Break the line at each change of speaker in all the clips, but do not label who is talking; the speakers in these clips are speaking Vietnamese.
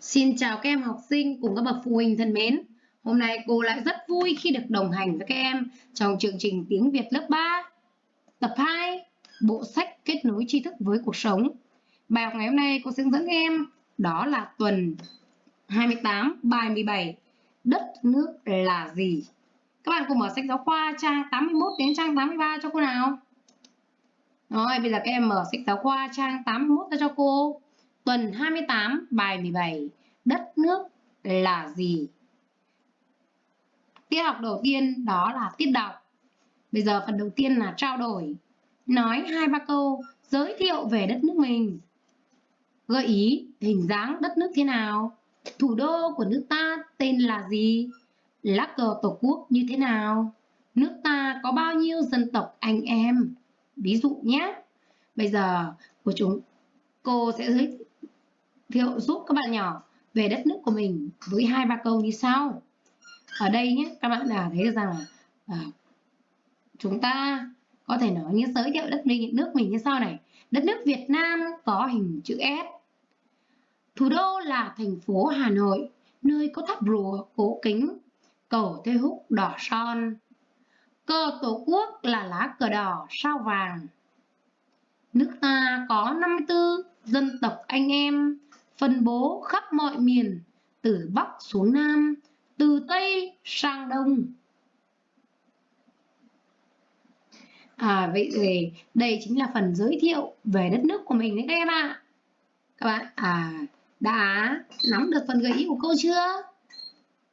Xin chào các em học sinh cùng các bậc phụ huynh thân mến. Hôm nay cô lại rất vui khi được đồng hành với các em trong chương trình tiếng Việt lớp 3, tập 2, bộ sách kết nối tri thức với cuộc sống. Bài học ngày hôm nay cô sẽ hướng dẫn em đó là tuần 28, bài 17, đất nước là gì? Các bạn cùng mở sách giáo khoa trang 81 đến trang 83 cho cô nào. Rồi, bây giờ các em mở sách giáo khoa trang 81 ra cho cô. Tuần 28, bài 17, đất nước là gì? Tiết học đầu tiên đó là tiết đọc. Bây giờ phần đầu tiên là trao đổi. Nói hai ba câu giới thiệu về đất nước mình. Gợi ý hình dáng đất nước thế nào? Thủ đô của nước ta tên là gì? Lá cờ tổ quốc như thế nào? Nước ta có bao nhiêu dân tộc anh em? Ví dụ nhé. Bây giờ của chúng cô sẽ giới thiệu giúp các bạn nhỏ về đất nước của mình với hai ba câu như sau. Ở đây nhé, các bạn đã thấy rằng là à, chúng ta có thể nói như giới thiệu đất mình nước mình như sau này. Đất nước Việt Nam có hình chữ S. Thủ đô là thành phố Hà Nội, nơi có tháp rùa cổ kính, cầu Thê Húc đỏ son. Cờ Tổ quốc là lá cờ đỏ sao vàng. Nước ta có 54 dân tộc anh em, phân bố khắp mọi miền, từ Bắc xuống Nam, từ Tây sang Đông. À, vậy thì đây chính là phần giới thiệu về đất nước của mình đấy các em ạ. Các bạn à đã nắm được phần gợi ý của cô chưa?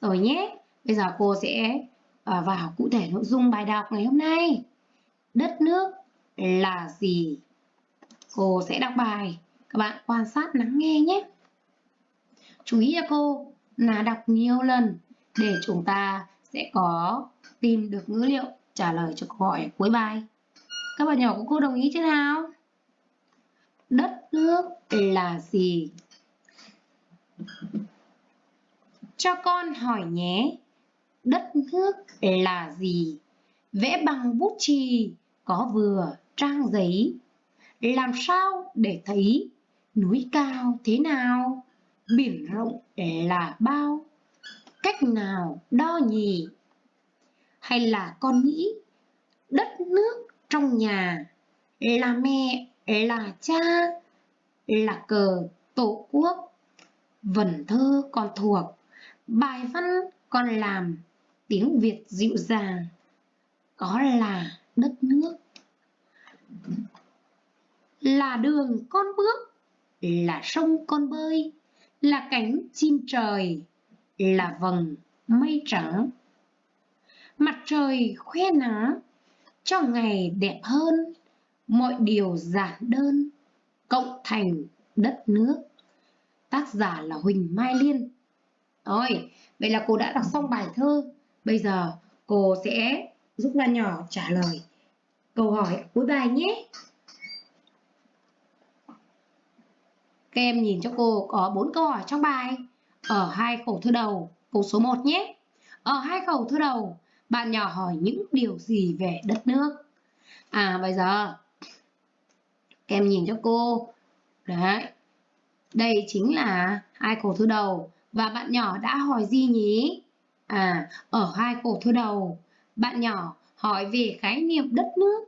Rồi nhé. Bây giờ cô sẽ à, vào cụ thể nội dung bài đọc ngày hôm nay. Đất nước là gì? Cô sẽ đọc bài các bạn quan sát lắng nghe nhé. Chú ý cho cô, là đọc nhiều lần để chúng ta sẽ có tìm được ngữ liệu trả lời cho câu hỏi cuối bài. Các bạn nhỏ của cô đồng ý chưa nào? Đất nước là gì? Cho con hỏi nhé. Đất nước là gì? Vẽ bằng bút chì, có vừa, trang giấy. Làm sao để thấy núi cao thế nào, biển rộng là bao, cách nào đo nhì, hay là con nghĩ đất nước trong nhà là mẹ, là cha, là cờ tổ quốc, vần thơ con thuộc, bài văn con làm, tiếng Việt dịu dàng, có là đất nước. Là đường con bước là sông con bơi, là cánh chim trời, là vầng mây trắng. Mặt trời khoe nắng, cho ngày đẹp hơn, mọi điều giản đơn, cộng thành đất nước. Tác giả là Huỳnh Mai Liên. Rồi, vậy là cô đã đọc xong bài thơ. Bây giờ cô sẽ giúp Lan nhỏ trả lời câu hỏi cuối bài nhé. Các em nhìn cho cô có bốn câu hỏi trong bài. Ở hai khẩu thư đầu, câu số 1 nhé. Ở hai khẩu thư đầu, bạn nhỏ hỏi những điều gì về đất nước? À bây giờ, các em nhìn cho cô. Đấy, đây chính là hai khẩu thư đầu. Và bạn nhỏ đã hỏi gì nhỉ? À, ở hai khẩu thư đầu, bạn nhỏ hỏi về khái niệm đất nước,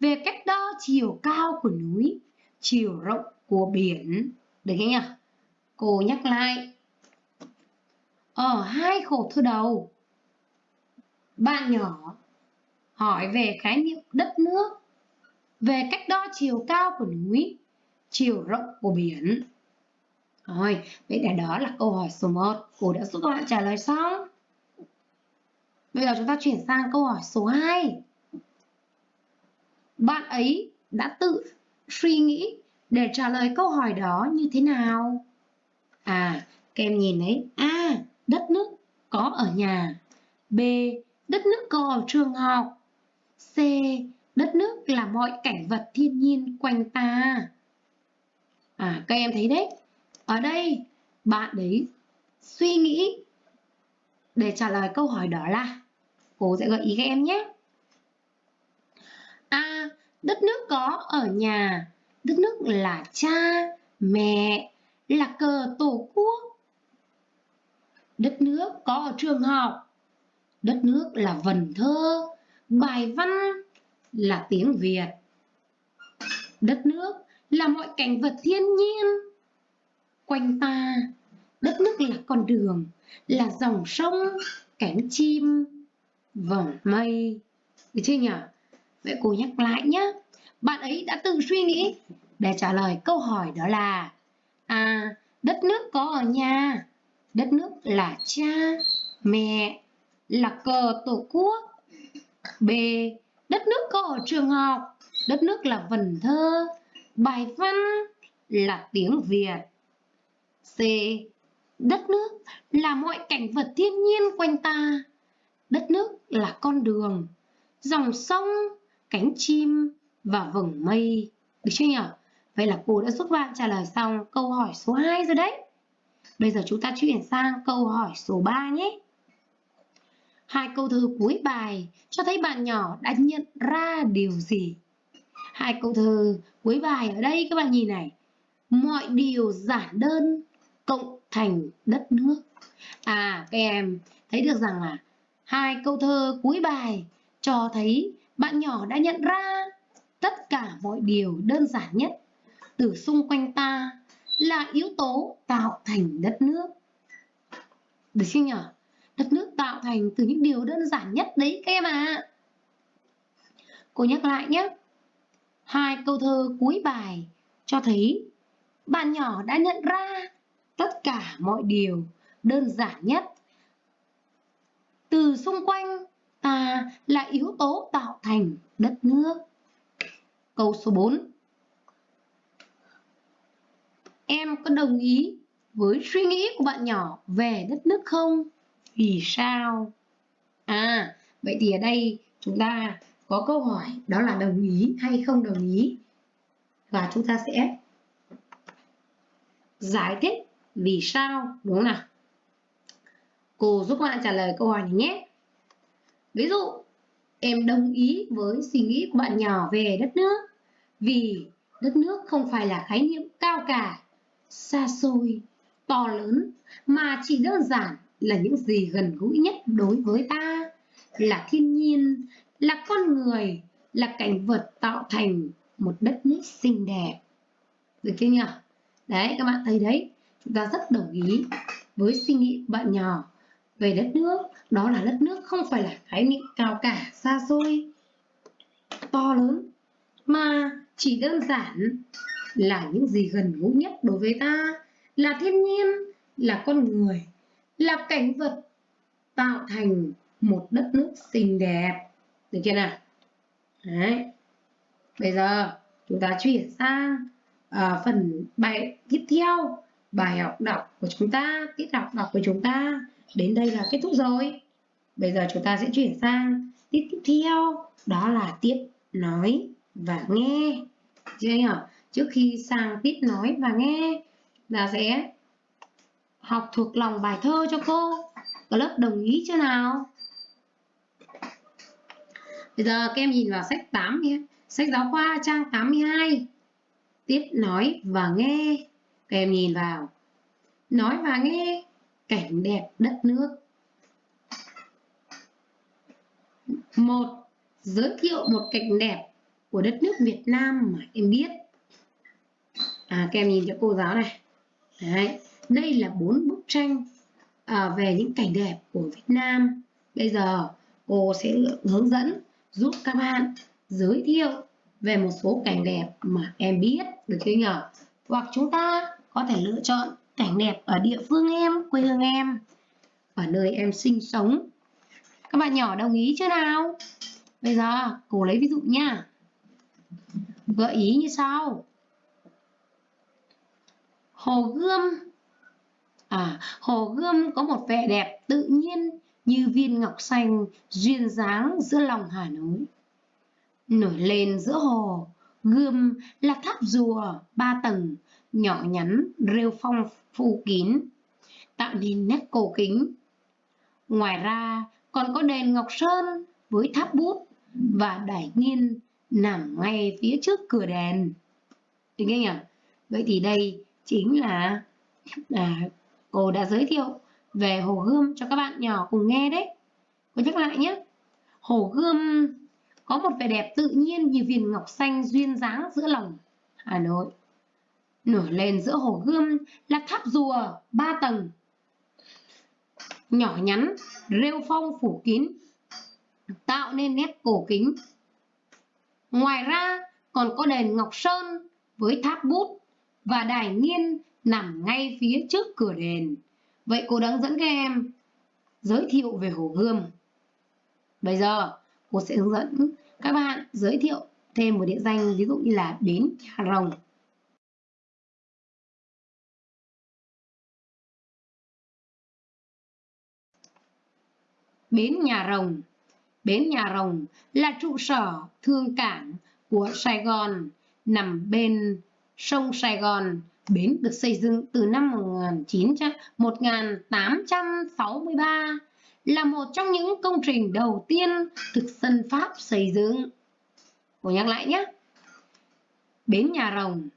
về cách đo chiều cao của núi, chiều rộng của biển, được chưa nhỉ? Cô nhắc lại. Ở hai khổ thơ đầu, bạn nhỏ hỏi về khái niệm đất nước, về cách đo chiều cao của núi, chiều rộng của biển. Rồi, vậy là đó là câu hỏi số 1. Cô đã giúp các bạn trả lời xong. Bây giờ chúng ta chuyển sang câu hỏi số 2. Bạn ấy đã tự suy nghĩ để trả lời câu hỏi đó như thế nào? À, các em nhìn đấy A. Đất nước có ở nhà B. Đất nước có ở trường học C. Đất nước là mọi cảnh vật thiên nhiên quanh ta À, các em thấy đấy Ở đây, bạn đấy suy nghĩ để trả lời câu hỏi đó là Cô sẽ gợi ý các em nhé A. Đất nước có ở nhà đất nước là cha, mẹ, là cờ tổ quốc, Đất nước có ở trường học. Đất nước là vần thơ, bài văn là tiếng Việt. Đất nước là mọi cảnh vật thiên nhiên. Quanh ta, đất nước là con đường, là dòng sông, cánh chim, vầng mây. Được chưa nhỉ? Vậy cô nhắc lại nhé. Bạn ấy đã tự suy nghĩ để trả lời câu hỏi đó là À, đất nước có ở nhà. Đất nước là cha, mẹ, là cờ tổ quốc. B. Đất nước có ở trường học. Đất nước là vần thơ, bài văn là tiếng Việt. C. Đất nước là mọi cảnh vật thiên nhiên quanh ta. Đất nước là con đường, dòng sông, cánh chim và vầng mây. Được chưa nhỉ? Vậy là cô đã giúp bạn trả lời xong câu hỏi số 2 rồi đấy. Bây giờ chúng ta chuyển sang câu hỏi số 3 nhé. Hai câu thơ cuối bài cho thấy bạn nhỏ đã nhận ra điều gì? Hai câu thơ cuối bài ở đây các bạn nhìn này. Mọi điều giản đơn cộng thành đất nước. À các em thấy được rằng là hai câu thơ cuối bài cho thấy bạn nhỏ đã nhận ra tất cả mọi điều đơn giản nhất từ xung quanh ta, là yếu tố tạo thành đất nước. Được chưa nhỉ? Đất nước tạo thành từ những điều đơn giản nhất đấy các em ạ. À. Cô nhắc lại nhé. Hai câu thơ cuối bài cho thấy bạn nhỏ đã nhận ra tất cả mọi điều đơn giản nhất từ xung quanh ta là yếu tố tạo thành đất nước. Câu số 4 Em có đồng ý với suy nghĩ của bạn nhỏ về đất nước không? Vì sao? À, vậy thì ở đây chúng ta có câu hỏi đó là đồng ý hay không đồng ý. Và chúng ta sẽ giải thích vì sao đúng không nào? Cô giúp bạn trả lời câu hỏi này nhé. Ví dụ, em đồng ý với suy nghĩ của bạn nhỏ về đất nước vì đất nước không phải là khái niệm cao cả xa xôi, to lớn mà chỉ đơn giản là những gì gần gũi nhất đối với ta, là thiên nhiên, là con người, là cảnh vật tạo thành một đất nước xinh đẹp. Được chưa nhỉ? Đấy, các bạn thấy đấy, chúng ta rất đồng ý với suy nghĩ của bạn nhỏ về đất nước. Đó là đất nước không phải là khái niệm cao cả, xa xôi, to lớn, mà chỉ đơn giản là những gì gần gũi nhất đối với ta, là thiên nhiên, là con người, là cảnh vật tạo thành một đất nước xinh đẹp. Được chưa nào? Đấy. Bây giờ chúng ta chuyển sang uh, phần bài tiếp theo. Bài học đọc của chúng ta, tiết học đọc của chúng ta đến đây là kết thúc rồi. Bây giờ chúng ta sẽ chuyển sang tiết tiếp theo, đó là tiết nói và nghe. Chưa nhỉ? trước khi sang tiết nói và nghe là sẽ học thuộc lòng bài thơ cho cô. Có lớp đồng ý chưa nào? Bây giờ các em nhìn vào sách 8 nhé. Sách giáo khoa trang 82 tiết nói và nghe. Các em nhìn vào. Nói và nghe cảnh đẹp đất nước. Một giới thiệu một cảnh đẹp của đất nước Việt Nam mà em biết. À, các em nhìn cho cô giáo này. Đấy. đây là bốn bức tranh à, về những cảnh đẹp của Việt Nam. Bây giờ cô sẽ hướng dẫn giúp các bạn giới thiệu về một số cảnh đẹp mà em biết được chưa nhỉ? Hoặc chúng ta có thể lựa chọn cảnh đẹp ở địa phương em quê hương em ở nơi em sinh sống. Các bạn nhỏ đồng ý chưa nào? Bây giờ cô lấy ví dụ nha. Gợi ý như sau. Hồ Gươm À, Hồ Gươm có một vẻ đẹp tự nhiên như viên ngọc xanh duyên dáng giữa lòng Hà Nội. Nổi lên giữa hồ, Gươm là tháp rùa ba tầng, nhỏ nhắn, rêu phong phủ kín, tạo nên nét cổ kính. Ngoài ra còn có đền Ngọc Sơn với tháp bút và đài nghiên nằm ngay phía trước cửa đền. Được không nhỉ? Vậy thì đây chính là à, cô đã giới thiệu về Hồ Gươm cho các bạn nhỏ cùng nghe đấy. Cô nhắc lại nhé. Hồ Gươm có một vẻ đẹp tự nhiên như viên ngọc xanh duyên dáng giữa lòng Hà Nội. Nổi lên giữa Hồ Gươm là tháp rùa ba tầng, nhỏ nhắn, rêu phong phủ kín, tạo nên nét cổ kính. Ngoài ra còn có đền Ngọc Sơn với tháp bút và đài nghiên nằm ngay phía trước cửa đền. Vậy cô đang dẫn các em giới thiệu về Hồ Gươm. Bây giờ cô sẽ hướng dẫn các bạn giới thiệu thêm một địa danh ví dụ như là Bến Nhà Rồng. Bến Nhà Rồng Bến Nhà Rồng là trụ sở thương cảng của Sài Gòn nằm bên sông Sài Gòn. Bến được xây dựng từ năm 1900, 1863 là một trong những công trình đầu tiên thực dân Pháp xây dựng. Cô nhắc lại nhé. Bến Nhà Rồng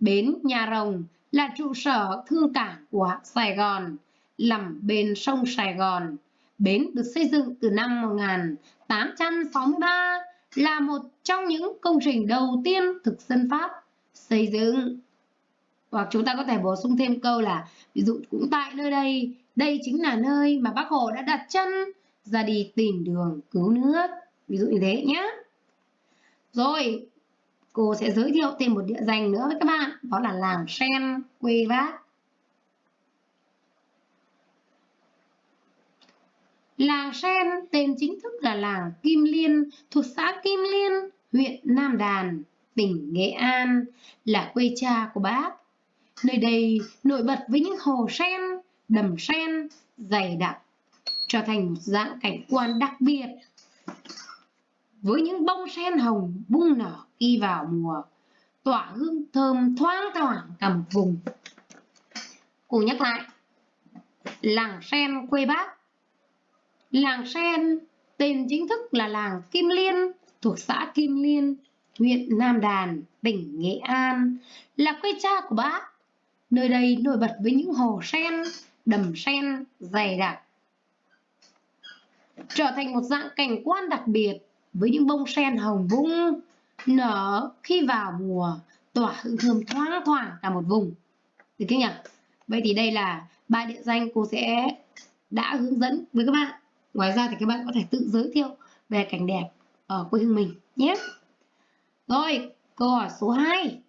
Bến Nhà Rồng là trụ sở thương cảng của Sài Gòn, nằm bên sông Sài Gòn. Bến được xây dựng từ năm 1863 là một trong những công trình đầu tiên thực dân Pháp xây dựng. Hoặc chúng ta có thể bổ sung thêm câu là ví dụ cũng tại nơi đây, đây chính là nơi mà bác Hồ đã đặt chân ra đi tìm đường cứu nước. Ví dụ như thế nhé. Rồi, cô sẽ giới thiệu thêm một địa danh nữa với các bạn, đó là làng Sen, quê bác. Làng Sen tên chính thức là làng Kim Liên thuộc xã Kim Liên, huyện Nam Đàn, tỉnh Nghệ An, là quê cha của bác. Nơi đây nổi bật với những hồ sen, đầm sen, dày đặc, trở thành một dạng cảnh quan đặc biệt. Với những bông sen hồng bung nở khi vào mùa, tỏa hương thơm thoang thoảng cả một vùng. Cùng nhắc lại, làng sen quê bác Làng Sen, tên chính thức là làng Kim Liên, thuộc xã Kim Liên, huyện Nam Đàn, tỉnh Nghệ An, là quê cha của bác. Nơi đây nổi bật với những hồ sen, đầm sen dày đặc. Trở thành một dạng cảnh quan đặc biệt với những bông sen hồng vung nở khi vào mùa tỏa hương thơm thoáng thoảng cả một vùng. Được chưa nhỉ? Vậy thì đây là ba địa danh cô sẽ đã hướng dẫn với các bạn Ngoài ra thì các bạn có thể tự giới thiệu về cảnh đẹp ở quê hương mình nhé. Rồi, câu hỏi số 2.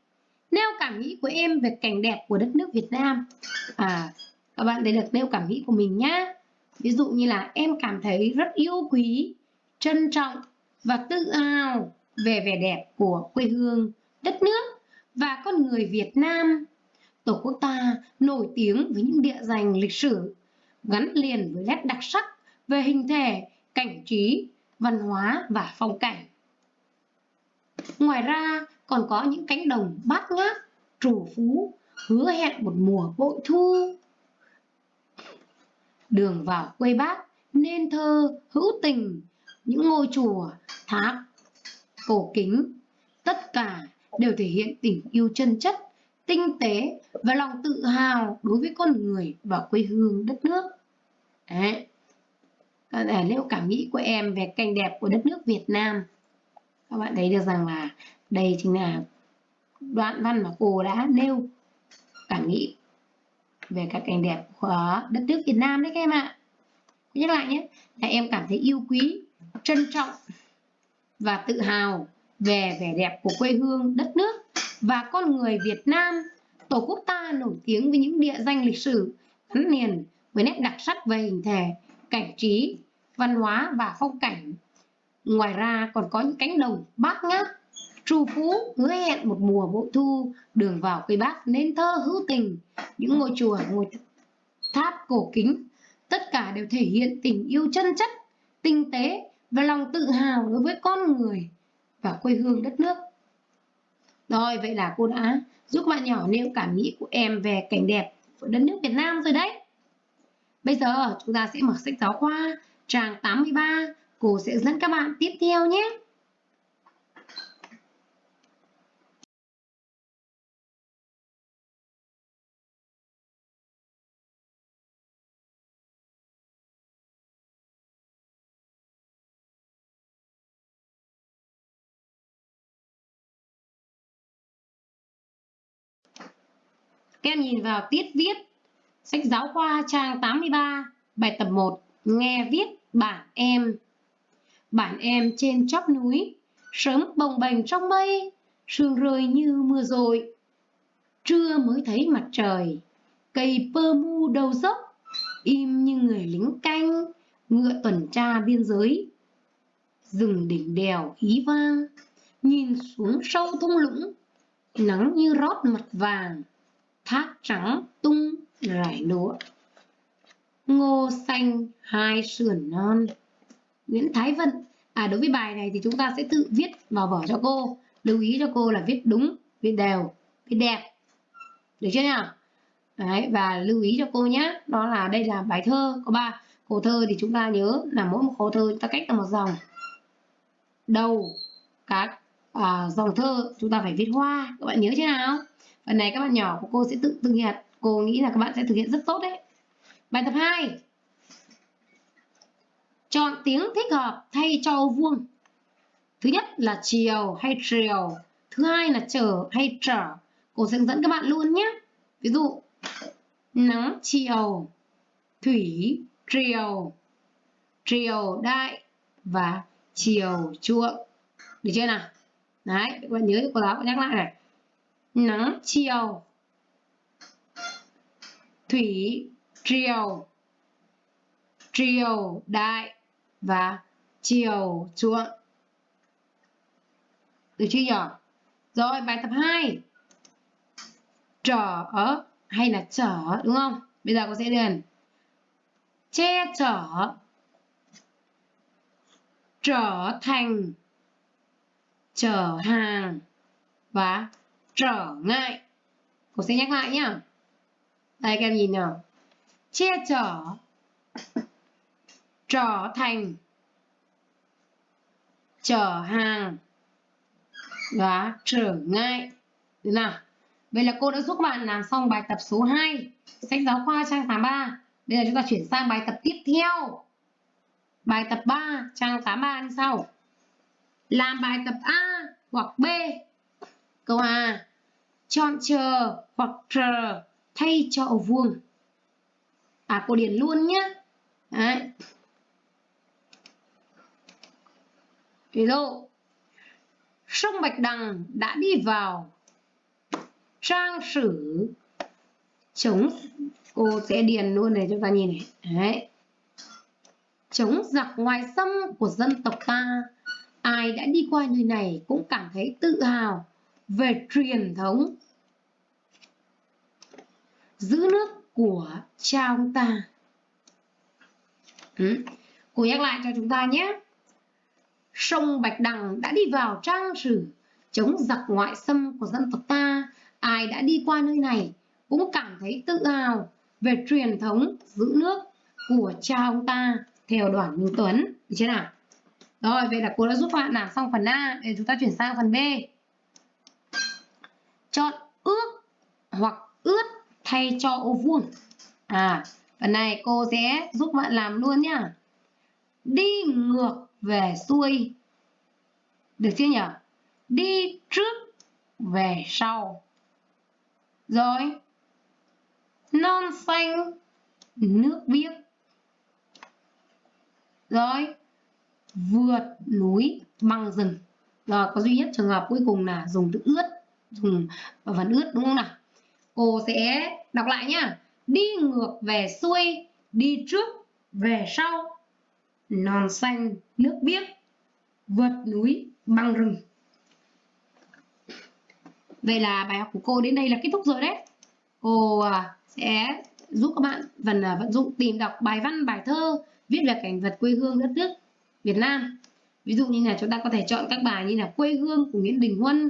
Nêu cảm nghĩ của em về cảnh đẹp của đất nước Việt Nam. À, các bạn để được nêu cảm nghĩ của mình nhá. Ví dụ như là em cảm thấy rất yêu quý, trân trọng và tự hào về vẻ đẹp của quê hương, đất nước và con người Việt Nam. Tổ quốc ta nổi tiếng với những địa danh lịch sử gắn liền với nét đặc sắc về hình thể, cảnh trí, văn hóa và phong cảnh. Ngoài ra còn có những cánh đồng bát ngát, trù phú, hứa hẹn một mùa bội thu. Đường vào quê bác, nên thơ, hữu tình, những ngôi chùa, tháp, cổ kính, tất cả đều thể hiện tình yêu chân chất, tinh tế và lòng tự hào đối với con người và quê hương đất nước. Đấy để nêu cảm nghĩ của em về cảnh đẹp của đất nước Việt Nam? Các bạn thấy được rằng là đây chính là đoạn văn mà cô đã nêu cảm nghĩ về các cảnh đẹp của đất nước Việt Nam đấy các em ạ. Nhắc lại nhé, là em cảm thấy yêu quý, trân trọng và tự hào về vẻ đẹp của quê hương, đất nước và con người Việt Nam. Tổ quốc ta nổi tiếng với những địa danh lịch sử gắn liền với nét đặc sắc về hình thể cảnh trí, văn hóa và phong cảnh. Ngoài ra còn có những cánh đồng bát ngát, trù phú hứa hẹn một mùa bội thu, đường vào quê bác nên thơ hữu tình, những ngôi chùa, ngôi tháp cổ kính, tất cả đều thể hiện tình yêu chân chất, tinh tế và lòng tự hào đối với con người và quê hương đất nước. Rồi, vậy là cô đã giúp bạn nhỏ nêu cảm nghĩ của em về cảnh đẹp của đất nước Việt Nam rồi đấy. Bây giờ chúng ta sẽ mở sách giáo khoa, trang 83. Cô sẽ dẫn các bạn tiếp theo nhé. Các em nhìn vào tiết viết sách giáo khoa trang 83, bài tập 1, nghe viết bản em. Bản em trên chóp núi, sớm bồng bềnh trong mây, sương rơi như mưa rồi Trưa mới thấy mặt trời, cây pơ mu đầu dốc, im như người lính canh, ngựa tuần tra biên giới. Rừng đỉnh đèo ý vang, nhìn xuống sâu thung lũng, nắng như rót mặt vàng, thác trắng tung rải lúa. Ngô xanh hai sườn non. Nguyễn Thái Vận À đối với bài này thì chúng ta sẽ tự viết vào vở cho cô. Lưu ý cho cô là viết đúng, viết đều, viết đẹp. Được chưa nhỉ? Đấy, và lưu ý cho cô nhé, đó là đây là bài thơ có ba khổ thơ thì chúng ta nhớ là mỗi một khổ thơ chúng ta cách là một dòng. Đầu các à, dòng thơ chúng ta phải viết hoa, các bạn nhớ chưa nào? Phần này các bạn nhỏ của cô sẽ tự tự hiện, cô nghĩ là các bạn sẽ thực hiện rất tốt đấy. Bài tập 2 Chọn tiếng thích hợp thay cho ô vuông. Thứ nhất là chiều hay triều. Thứ hai là trở hay trở. Cô sẽ hướng dẫn các bạn luôn nhé. Ví dụ, nắng chiều, thủy triều, triều đại và chiều chuộng. Được chưa nào? Đấy, các bạn nhớ cô giáo nhắc lại này. Nắng chiều, thủy triều, triều đại và chiều chuộng. Được chưa nhỉ? Rồi bài tập 2. Trở hay là trở đúng không? Bây giờ cô sẽ điền che chở trở thành chở hàng và trở ngại. Cô sẽ nhắc lại nhá. Đây các em nhìn nào. Che chở trở thành. Chở hàng. Đó, trở ngại. Được nào? Vậy là cô đã giúp các bạn làm xong bài tập số 2 sách giáo khoa trang 83 bây giờ chúng ta chuyển sang bài tập tiếp theo. Bài tập 3 trang 83 như sau. Làm bài tập A hoặc B. Câu A. Chọn chờ hoặc chờ thay cho vuông. À cô điền luôn nhé Đấy. Ví dụ, sông Bạch Đằng đã đi vào trang sử chống. Cô sẽ điền luôn này cho ta nhìn này. Đấy. Chống giặc ngoài xâm của dân tộc ta. Ai đã đi qua nơi này cũng cảm thấy tự hào về truyền thống giữ nước của cha ông ta ừ. cô nhắc lại cho chúng ta nhé sông Bạch Đằng đã đi vào trang sử chống giặc ngoại xâm của dân tộc ta. Ai đã đi qua nơi này cũng cảm thấy tự hào về truyền thống giữ nước của cha ông ta theo đoàn Minh Tuấn. Được chưa nào? Rồi, vậy là cô đã giúp bạn làm xong phần A để chúng ta chuyển sang phần B. Chọn ước hoặc ướt thay cho ô vuông. À, phần này cô sẽ giúp bạn làm luôn nhá. Đi ngược về xuôi. Được chưa nhỉ? Đi trước về sau. Rồi. Non xanh nước biếc. Rồi. Vượt núi băng rừng. Rồi có duy nhất trường hợp cuối cùng là dùng từ ướt dùng phần ướt đúng không nào? Cô sẽ đọc lại nhá. Đi ngược về xuôi, đi trước về sau. Non xanh, nước biếc, vượt núi, băng rừng. Vậy là bài học của cô đến đây là kết thúc rồi đấy. Cô à, sẽ giúp các bạn phần à, vận dụng tìm đọc bài văn, bài thơ, viết về cảnh vật quê hương đất nước Việt Nam. Ví dụ như là chúng ta có thể chọn các bài như là quê hương của Nguyễn Đình Huân,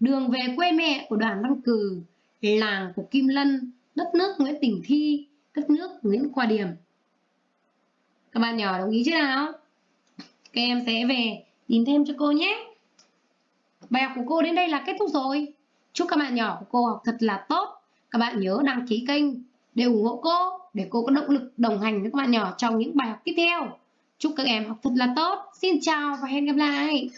đường về quê mẹ của đoàn Văn Cừ làng của Kim Lân đất nước Nguyễn Tình Thi, đất nước Nguyễn Khoa Điểm. Các bạn nhỏ đồng ý chứ nào? Các em sẽ về tìm thêm cho cô nhé. Bài học của cô đến đây là kết thúc rồi. Chúc các bạn nhỏ của cô học thật là tốt. Các bạn nhớ đăng ký kênh để ủng hộ cô, để cô có động lực đồng hành với các bạn nhỏ trong những bài học tiếp theo. Chúc các em học thật là tốt. Xin chào và hẹn gặp lại.